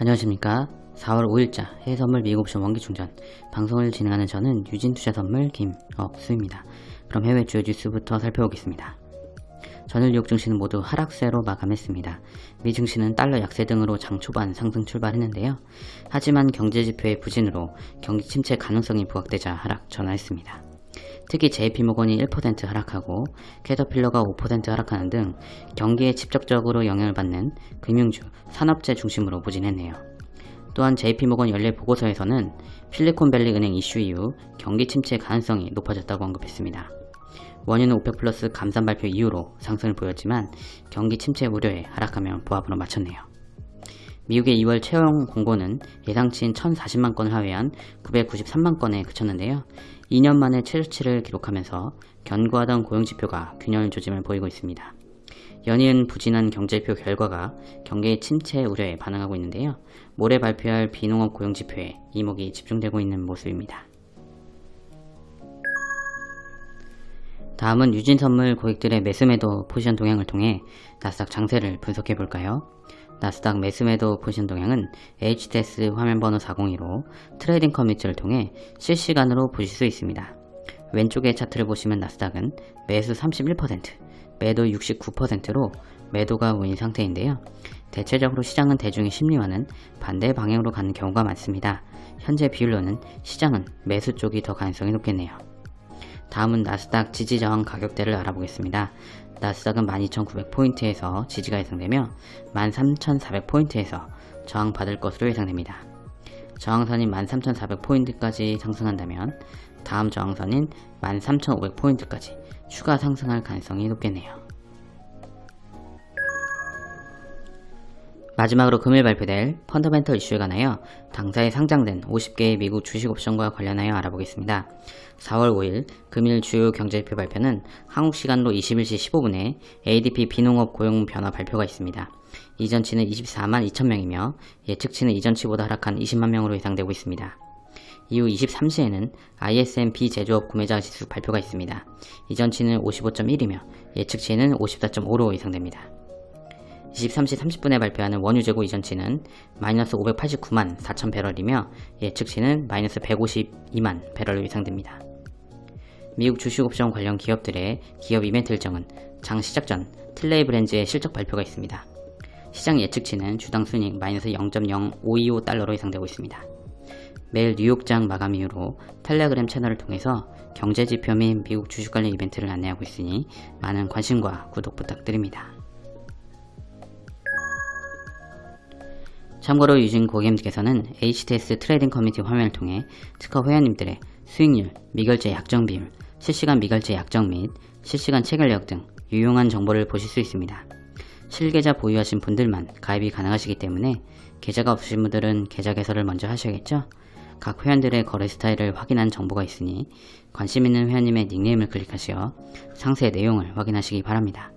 안녕하십니까 4월 5일자 해외선물 미국옵션 원기충전 방송을 진행하는 저는 유진투자선물 김억수입니다 그럼 해외 주요 뉴스부터 살펴보겠습니다 전일 뉴욕 증시는 모두 하락세로 마감했습니다. 미 증시는 달러 약세 등으로 장 초반 상승 출발했는데요. 하지만 경제지표의 부진으로 경기 침체 가능성이 부각되자 하락 전환했습니다. 특히 JP모건이 1% 하락하고 캐터필러가 5% 하락하는 등 경기에 직접적으로 영향을 받는 금융주, 산업재 중심으로 부진했네요. 또한 JP모건 연례 보고서에서는 필리콘밸리 은행 이슈 이후 경기 침체 가능성이 높아졌다고 언급했습니다. 원유는 오펙 플러스 감산 발표 이후로 상승을 보였지만 경기 침체 우려에 하락하며 보합으로 마쳤네요. 미국의 2월 채용 공고는 예상치인 1040만 건을 하회한 993만 건에 그쳤는데요. 2년 만에 최저치를 기록하면서 견고하던 고용지표가 균열 조짐을 보이고 있습니다. 연이은 부진한 경제표 결과가 경기의 침체 우려에 반응하고 있는데요. 모레 발표할 비농업 고용지표에 이목이 집중되고 있는 모습입니다. 다음은 유진선물 고객들의 매수매도 포지션 동향을 통해 나스닥 장세를 분석해 볼까요? 나스닥 매수매도 포지션 동향은 HTS 화면번호 402로 트레이딩 커뮤니티를 통해 실시간으로 보실 수 있습니다. 왼쪽의 차트를 보시면 나스닥은 매수 31%, 매도 69%로 매도가 우위인 상태인데요. 대체적으로 시장은 대중의 심리와는 반대 방향으로 가는 경우가 많습니다. 현재 비율로는 시장은 매수 쪽이 더 가능성이 높겠네요. 다음은 나스닥 지지 저항 가격대를 알아보겠습니다. 나스닥은 12,900포인트에서 지지가 예상되며 13,400포인트에서 저항받을 것으로 예상됩니다. 저항선인 13,400포인트까지 상승한다면 다음 저항선인 13,500포인트까지 추가 상승할 가능성이 높겠네요. 마지막으로 금일 발표될 펀더멘털 이슈에 관하여 당사에 상장된 50개의 미국 주식 옵션과 관련하여 알아보겠습니다. 4월 5일 금일 주요 경제지표 발표는 한국 시간로 21시 15분에 ADP 비농업 고용 변화 발표가 있습니다. 이전치는 24만 2천명이며 예측치는 이전치보다 하락한 20만 명으로 예상되고 있습니다. 이후 23시에는 ISM 비제조업 구매자 지수 발표가 있습니다. 이전치는 55.1이며 예측치는 54.5로 예상됩니다. 23시 30분에 발표하는 원유 재고 이전치는 마이너스 589만 4천 배럴이며 예측치는 마이너스 152만 배럴로 예상됩니다. 미국 주식옵션 관련 기업들의 기업 이벤트 일정은 장 시작 전 틸레이 브랜즈의 실적 발표가 있습니다. 시장 예측치는 주당 순익 마이너스 0.0525달러로 예상되고 있습니다. 매일 뉴욕장 마감 이후로 텔레그램 채널을 통해서 경제지표 및 미국 주식 관련 이벤트를 안내하고 있으니 많은 관심과 구독 부탁드립니다. 참고로 유진 고객님께서는 HTS 트레이딩 커뮤니티 화면을 통해 특허 회원님들의 수익률, 미결제 약정 비율, 실시간 미결제 약정 및 실시간 체결력 등 유용한 정보를 보실 수 있습니다. 실계좌 보유하신 분들만 가입이 가능하시기 때문에 계좌가 없으신 분들은 계좌 개설을 먼저 하셔야겠죠? 각 회원들의 거래 스타일을 확인한 정보가 있으니 관심 있는 회원님의 닉네임을 클릭하시어 상세 내용을 확인하시기 바랍니다.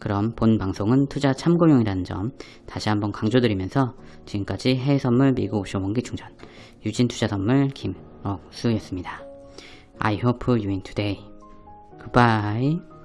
그럼 본 방송은 투자 참고용이라는 점 다시 한번 강조드리면서 지금까지 해외선물 미국 옵션 원기 충전 유진투자선물 김억수였습니다. I hope you win today. Goodbye.